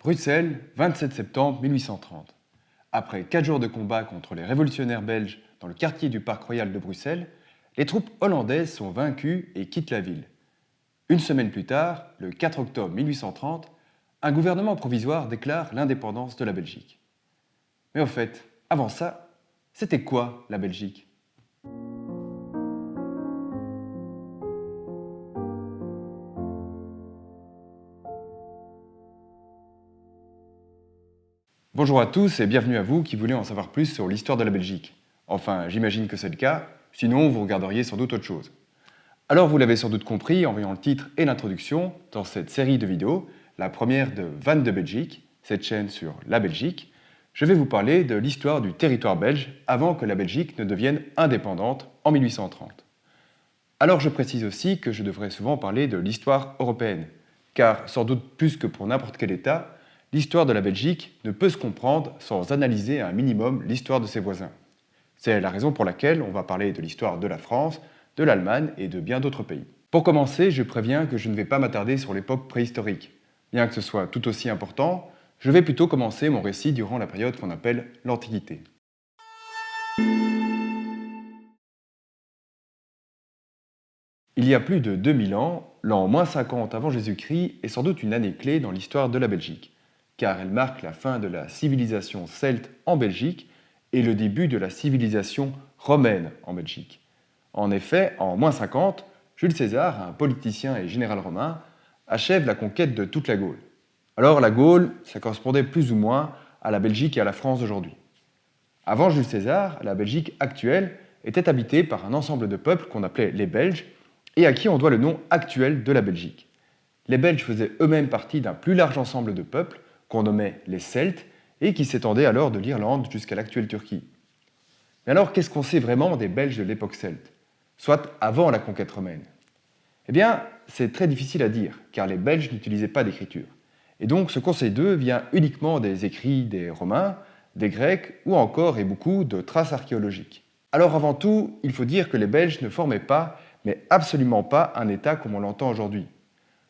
Bruxelles, 27 septembre 1830. Après quatre jours de combat contre les révolutionnaires belges dans le quartier du Parc Royal de Bruxelles, les troupes hollandaises sont vaincues et quittent la ville. Une semaine plus tard, le 4 octobre 1830, un gouvernement provisoire déclare l'indépendance de la Belgique. Mais au fait, avant ça, c'était quoi la Belgique? Bonjour à tous et bienvenue à vous qui voulez en savoir plus sur l'histoire de la Belgique. Enfin, j'imagine que c'est le cas, sinon vous regarderiez sans doute autre chose. Alors vous l'avez sans doute compris en voyant le titre et l'introduction, dans cette série de vidéos, la première de Van de Belgique, cette chaîne sur la Belgique, je vais vous parler de l'histoire du territoire belge avant que la Belgique ne devienne indépendante en 1830. Alors je précise aussi que je devrais souvent parler de l'histoire européenne, car sans doute plus que pour n'importe quel État, l'histoire de la Belgique ne peut se comprendre sans analyser un minimum l'histoire de ses voisins. C'est la raison pour laquelle on va parler de l'histoire de la France, de l'Allemagne et de bien d'autres pays. Pour commencer, je préviens que je ne vais pas m'attarder sur l'époque préhistorique. Bien que ce soit tout aussi important, je vais plutôt commencer mon récit durant la période qu'on appelle l'Antiquité. Il y a plus de 2000 ans, l'an moins 50 avant Jésus-Christ est sans doute une année clé dans l'histoire de la Belgique car elle marque la fin de la civilisation celte en Belgique et le début de la civilisation romaine en Belgique. En effet, en moins 50, Jules César, un politicien et général romain, achève la conquête de toute la Gaule. Alors la Gaule, ça correspondait plus ou moins à la Belgique et à la France d'aujourd'hui. Avant Jules César, la Belgique actuelle était habitée par un ensemble de peuples qu'on appelait les Belges et à qui on doit le nom actuel de la Belgique. Les Belges faisaient eux-mêmes partie d'un plus large ensemble de peuples qu'on nommait les Celtes, et qui s'étendait alors de l'Irlande jusqu'à l'actuelle Turquie. Mais alors, qu'est-ce qu'on sait vraiment des Belges de l'époque celte, soit avant la conquête romaine? Eh bien, c'est très difficile à dire, car les Belges n'utilisaient pas d'écriture. Et donc, ce sait d'eux vient uniquement des écrits des Romains, des Grecs, ou encore, et beaucoup, de traces archéologiques. Alors, avant tout, il faut dire que les Belges ne formaient pas, mais absolument pas, un État comme on l'entend aujourd'hui.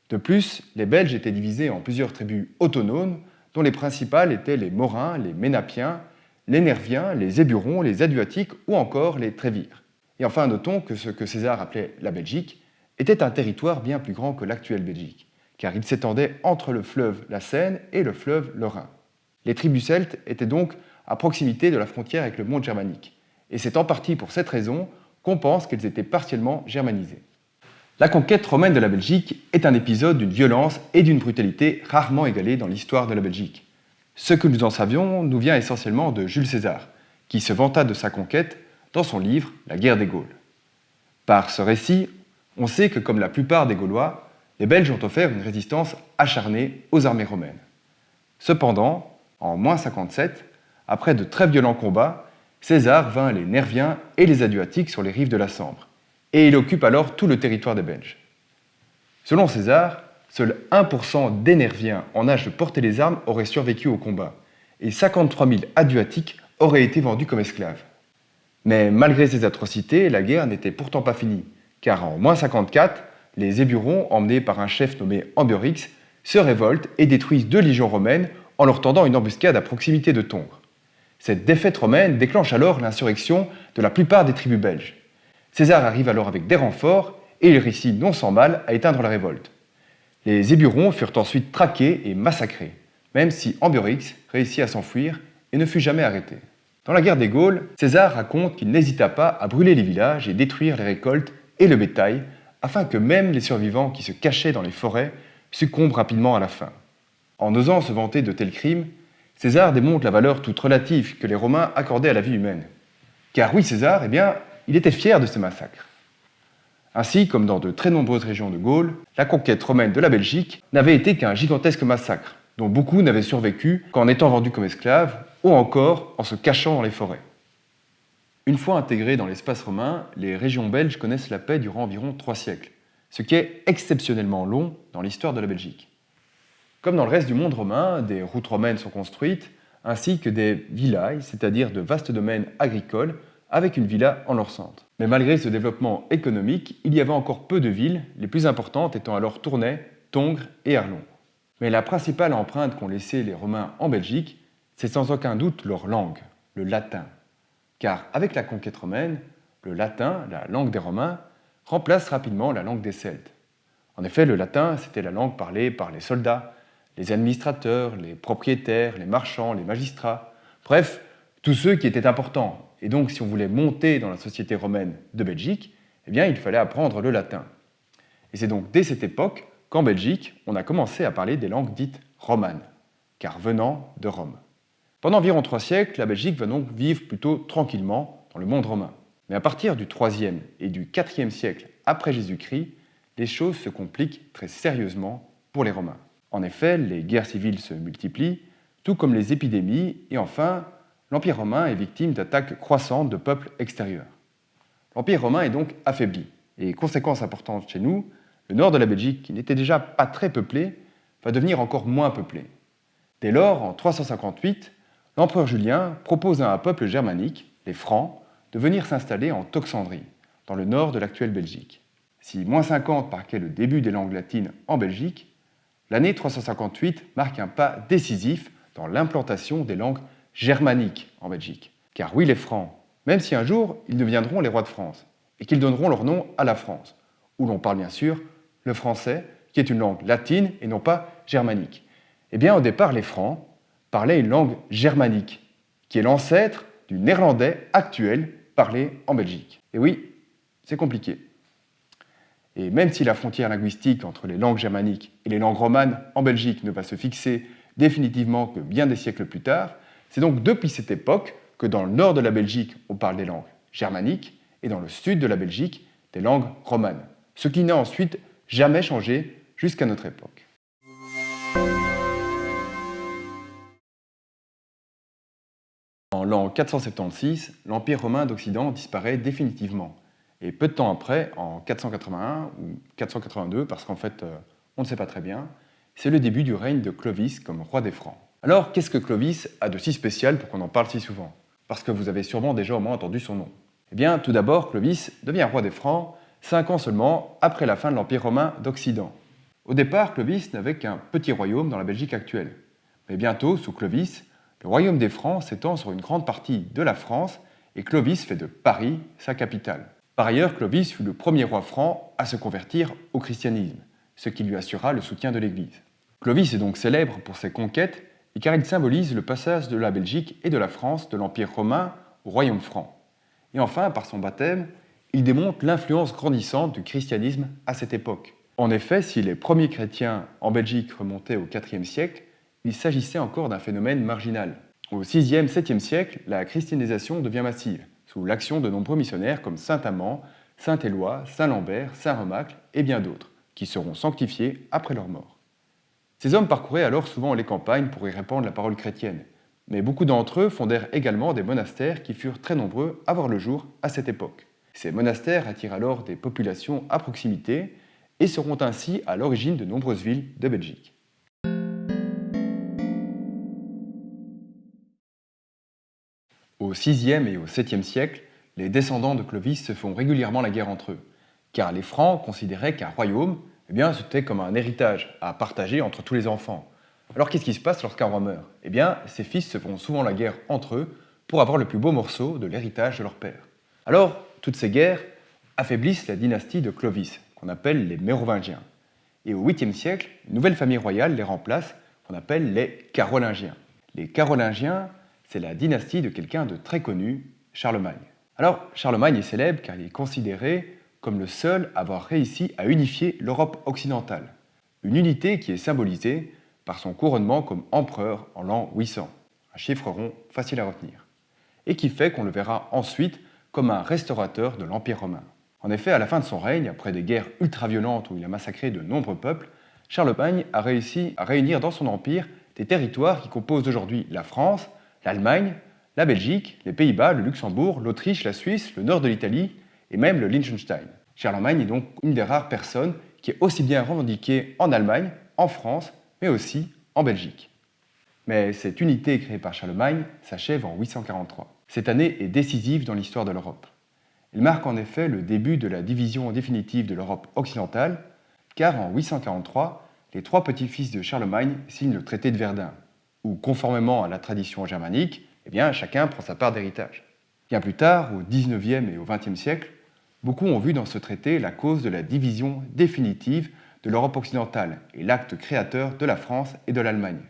De plus, les Belges étaient divisés en plusieurs tribus autonomes, dont les principales étaient les Morins, les Ménapiens, les Nerviens, les Éburons, les Aduatiques ou encore les Trévires. Et enfin, notons que ce que César appelait la Belgique était un territoire bien plus grand que l'actuelle Belgique, car il s'étendait entre le fleuve la Seine et le fleuve le Rhin. Les tribus celtes étaient donc à proximité de la frontière avec le monde germanique, et c'est en partie pour cette raison qu'on pense qu'elles étaient partiellement germanisées. La conquête romaine de la Belgique est un épisode d'une violence et d'une brutalité rarement égalée dans l'histoire de la Belgique. Ce que nous en savions nous vient essentiellement de Jules César, qui se vanta de sa conquête dans son livre La guerre des Gaules. Par ce récit, on sait que comme la plupart des Gaulois, les Belges ont offert une résistance acharnée aux armées romaines. Cependant, en moins 57, après de très violents combats, César vint les Nerviens et les Aduatiques sur les rives de la Sambre et il occupe alors tout le territoire des Belges. Selon César, seul 1% des Nerviens en âge de porter les armes auraient survécu au combat, et 53 000 Aduatiques auraient été vendus comme esclaves. Mais malgré ces atrocités, la guerre n'était pourtant pas finie, car en moins 54, les Éburons, emmenés par un chef nommé Ambiorix, se révoltent et détruisent deux légions romaines en leur tendant une embuscade à proximité de Tongres. Cette défaite romaine déclenche alors l'insurrection de la plupart des tribus belges. César arrive alors avec des renforts et il réussit non sans mal à éteindre la révolte. Les Éburons furent ensuite traqués et massacrés, même si Ambiorix réussit à s'enfuir et ne fut jamais arrêté. Dans la guerre des Gaules, César raconte qu'il n'hésita pas à brûler les villages et détruire les récoltes et le bétail, afin que même les survivants qui se cachaient dans les forêts succombent rapidement à la faim. En osant se vanter de tels crimes, César démontre la valeur toute relative que les Romains accordaient à la vie humaine. Car oui, César, eh bien, il était fier de ces massacres. Ainsi, comme dans de très nombreuses régions de Gaule, la conquête romaine de la Belgique n'avait été qu'un gigantesque massacre, dont beaucoup n'avaient survécu qu'en étant vendus comme esclaves, ou encore en se cachant dans les forêts. Une fois intégrées dans l'espace romain, les régions belges connaissent la paix durant environ trois siècles, ce qui est exceptionnellement long dans l'histoire de la Belgique. Comme dans le reste du monde romain, des routes romaines sont construites, ainsi que des villages, c'est-à-dire de vastes domaines agricoles, avec une villa en leur centre. Mais malgré ce développement économique, il y avait encore peu de villes, les plus importantes étant alors Tournai, Tongres et Arlon. Mais la principale empreinte qu'ont laissée les Romains en Belgique, c'est sans aucun doute leur langue, le latin. Car avec la conquête romaine, le latin, la langue des Romains, remplace rapidement la langue des Celtes. En effet, le latin, c'était la langue parlée par les soldats, les administrateurs, les propriétaires, les marchands, les magistrats, bref, tous ceux qui étaient importants. Et donc, si on voulait monter dans la société romaine de Belgique, eh bien, il fallait apprendre le latin. Et c'est donc dès cette époque qu'en Belgique, on a commencé à parler des langues dites romanes, car venant de Rome. Pendant environ trois siècles, la Belgique va donc vivre plutôt tranquillement dans le monde romain. Mais à partir du 3e et du 4e siècle après Jésus-Christ, les choses se compliquent très sérieusement pour les Romains. En effet, les guerres civiles se multiplient, tout comme les épidémies, et enfin, l'Empire romain est victime d'attaques croissantes de peuples extérieurs. L'Empire romain est donc affaibli, et conséquence importante chez nous, le nord de la Belgique, qui n'était déjà pas très peuplé, va devenir encore moins peuplé. Dès lors, en 358, l'empereur Julien propose à un peuple germanique, les Francs, de venir s'installer en Toxandrie, dans le nord de l'actuelle Belgique. Si moins 50 marquait le début des langues latines en Belgique, l'année 358 marque un pas décisif dans l'implantation des langues germaniques en Belgique. Car oui, les Francs, même si un jour ils deviendront les rois de France, et qu'ils donneront leur nom à la France, où l'on parle bien sûr le français, qui est une langue latine et non pas germanique. Eh bien, au départ, les Francs parlaient une langue germanique, qui est l'ancêtre du néerlandais actuel parlé en Belgique. Et oui, c'est compliqué. Et même si la frontière linguistique entre les langues germaniques et les langues romanes en Belgique ne va se fixer définitivement que bien des siècles plus tard, c'est donc depuis cette époque que dans le nord de la Belgique, on parle des langues germaniques et dans le sud de la Belgique, des langues romanes. Ce qui n'a ensuite jamais changé jusqu'à notre époque. En l'an 476, l'Empire romain d'Occident disparaît définitivement. Et peu de temps après, en 481 ou 482, parce qu'en fait, euh, on ne sait pas très bien, c'est le début du règne de Clovis comme roi des Francs. Alors, qu'est-ce que Clovis a de si spécial pour qu'on en parle si souvent? Parce que vous avez sûrement déjà au moins entendu son nom. Eh bien, tout d'abord, Clovis devient roi des Francs cinq ans seulement après la fin de l'Empire romain d'Occident. Au départ, Clovis n'avait qu'un petit royaume dans la Belgique actuelle. Mais bientôt, sous Clovis, le royaume des Francs s'étend sur une grande partie de la France et Clovis fait de Paris sa capitale. Par ailleurs, Clovis fut le premier roi franc à se convertir au christianisme, ce qui lui assura le soutien de l'Église. Clovis est donc célèbre pour ses conquêtes car il symbolise le passage de la Belgique et de la France de l'Empire romain au royaume franc. Et enfin, par son baptême, il démontre l'influence grandissante du christianisme à cette époque. En effet, si les premiers chrétiens en Belgique remontaient au IVe siècle, il s'agissait encore d'un phénomène marginal. Au VIe, 7e siècle, la christianisation devient massive, sous l'action de nombreux missionnaires comme saint Amand, saint Éloi, saint Lambert, saint Remacle et bien d'autres, qui seront sanctifiés après leur mort. Ces hommes parcouraient alors souvent les campagnes pour y répandre la parole chrétienne, mais beaucoup d'entre eux fondèrent également des monastères qui furent très nombreux à voir le jour à cette époque. Ces monastères attirent alors des populations à proximité et seront ainsi à l'origine de nombreuses villes de Belgique. Au VIe et au VIIe siècle, les descendants de Clovis se font régulièrement la guerre entre eux, car les Francs considéraient qu'un royaume, eh c'était comme un héritage à partager entre tous les enfants. Alors qu'est-ce qui se passe lorsqu'un roi meurt? Eh bien, ses fils se font souvent la guerre entre eux pour avoir le plus beau morceau de l'héritage de leur père. Alors, toutes ces guerres affaiblissent la dynastie de Clovis, qu'on appelle les Mérovingiens. Et au 8e siècle, une nouvelle famille royale les remplace, qu'on appelle les Carolingiens. Les Carolingiens c'est la dynastie de quelqu'un de très connu, Charlemagne. Alors, Charlemagne est célèbre car il est considéré comme le seul à avoir réussi à unifier l'Europe occidentale. Une unité qui est symbolisée par son couronnement comme empereur en l'an 800, un chiffre rond facile à retenir, et qui fait qu'on le verra ensuite comme un restaurateur de l'Empire romain. En effet, à la fin de son règne, après des guerres ultra-violentes où il a massacré de nombreux peuples, Charlemagne a réussi à réunir dans son empire des territoires qui composent aujourd'hui la France, l'Allemagne, la Belgique, les Pays-Bas, le Luxembourg, l'Autriche, la Suisse, le nord de l'Italie et même le Liechtenstein. Charlemagne est donc une des rares personnes qui est aussi bien revendiquée en Allemagne, en France, mais aussi en Belgique. Mais cette unité créée par Charlemagne s'achève en 843. Cette année est décisive dans l'histoire de l'Europe. Elle marque en effet le début de la division définitive de l'Europe occidentale, car en 843, les trois petits-fils de Charlemagne signent le traité de Verdun, où, conformément à la tradition germanique, eh bien, chacun prend sa part d'héritage. Bien plus tard, au XIXe et au XXe siècle, beaucoup ont vu dans ce traité la cause de la division définitive de l'Europe occidentale et l'acte créateur de la France et de l'Allemagne.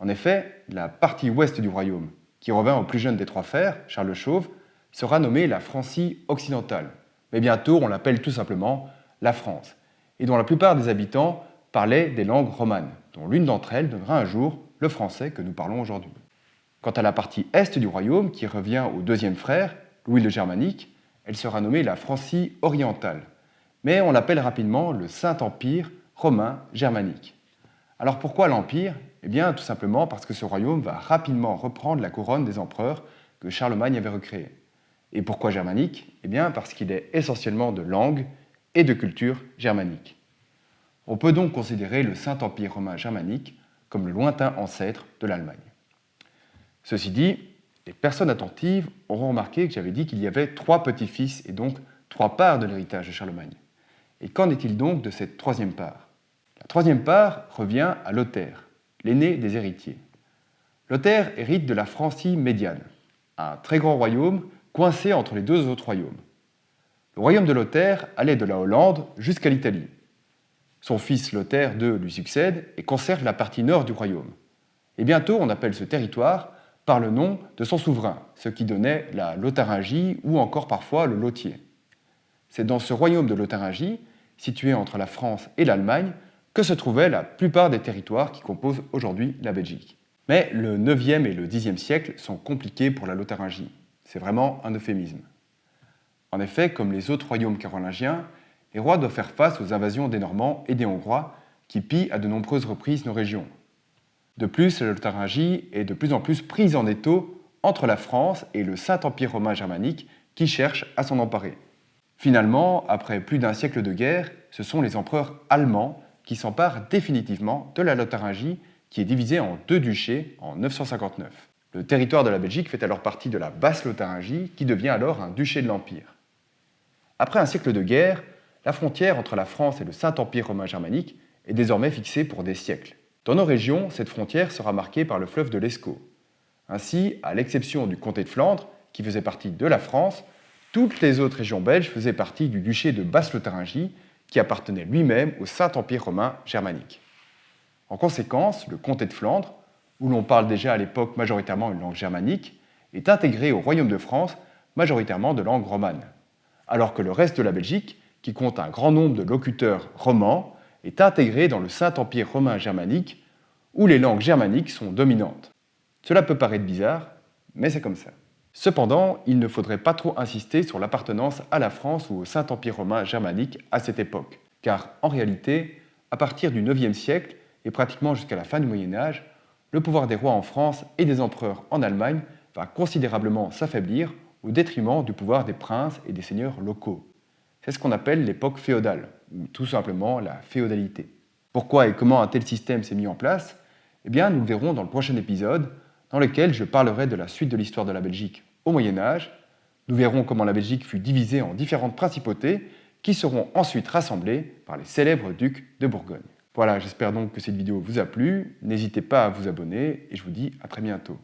En effet, la partie ouest du royaume, qui revint au plus jeune des trois frères, Charles Chauve, sera nommée la Francie occidentale. Mais bientôt, on l'appelle tout simplement la France, et dont la plupart des habitants parlaient des langues romanes, dont l'une d'entre elles donnera un jour le français que nous parlons aujourd'hui. Quant à la partie est du royaume, qui revient au deuxième frère, Louis le Germanique, elle sera nommée la Francie orientale, mais on l'appelle rapidement le Saint-Empire romain germanique. Alors pourquoi l'Empire? Eh bien tout simplement parce que ce royaume va rapidement reprendre la couronne des empereurs que Charlemagne avait recréée. Et pourquoi germanique? Eh bien parce qu'il est essentiellement de langue et de culture germanique. On peut donc considérer le Saint-Empire romain germanique comme le lointain ancêtre de l'Allemagne. Ceci dit, les personnes attentives auront remarqué que j'avais dit qu'il y avait trois petits-fils et donc trois parts de l'héritage de Charlemagne. Et qu'en est-il donc de cette troisième part? La troisième part revient à Lothaire, l'aîné des héritiers. Lothaire hérite de la Francie médiane, un très grand royaume coincé entre les deux autres royaumes. Le royaume de Lothaire allait de la Hollande jusqu'à l'Italie. Son fils Lothaire II lui succède et conserve la partie nord du royaume. Et bientôt, on appelle ce territoire par le nom de son souverain, ce qui donnait la Lotharingie ou encore parfois le Lothier. C'est dans ce royaume de Lotharingie, situé entre la France et l'Allemagne, que se trouvaient la plupart des territoires qui composent aujourd'hui la Belgique. Mais le 9e et le 10e siècle sont compliqués pour la Lotharingie. C'est vraiment un euphémisme. En effet, comme les autres royaumes carolingiens, les rois doivent faire face aux invasions des Normands et des Hongrois qui pillent à de nombreuses reprises nos régions. De plus, la Lotharingie est de plus en plus prise en étau entre la France et le Saint-Empire romain germanique qui cherche à s'en emparer. Finalement, après plus d'un siècle de guerre, ce sont les empereurs allemands qui s'emparent définitivement de la Lotharingie qui est divisée en deux duchés en 959. Le territoire de la Belgique fait alors partie de la Basse-Lotharingie qui devient alors un duché de l'Empire. Après un siècle de guerre, la frontière entre la France et le Saint-Empire romain germanique est désormais fixée pour des siècles. Dans nos régions, cette frontière sera marquée par le fleuve de l'Escaut. Ainsi, à l'exception du comté de Flandre, qui faisait partie de la France, toutes les autres régions belges faisaient partie du duché de Basse-Lotharingie, qui appartenait lui-même au Saint-Empire romain germanique. En conséquence, le comté de Flandre, où l'on parle déjà à l'époque majoritairement une langue germanique, est intégré au royaume de France majoritairement de langue romane, alors que le reste de la Belgique, qui compte un grand nombre de locuteurs romans, est intégré dans le Saint-Empire romain germanique, où les langues germaniques sont dominantes. Cela peut paraître bizarre, mais c'est comme ça. Cependant, il ne faudrait pas trop insister sur l'appartenance à la France ou au Saint-Empire romain germanique à cette époque, car en réalité, à partir du IXe siècle et pratiquement jusqu'à la fin du Moyen Âge, le pouvoir des rois en France et des empereurs en Allemagne va considérablement s'affaiblir au détriment du pouvoir des princes et des seigneurs locaux. C'est ce qu'on appelle l'époque féodale, ou tout simplement la féodalité. Pourquoi et comment un tel système s'est mis en place? Eh bien, nous le verrons dans le prochain épisode, dans lequel je parlerai de la suite de l'histoire de la Belgique au Moyen Âge. Nous verrons comment la Belgique fut divisée en différentes principautés qui seront ensuite rassemblées par les célèbres ducs de Bourgogne. Voilà, j'espère donc que cette vidéo vous a plu. N'hésitez pas à vous abonner et je vous dis à très bientôt.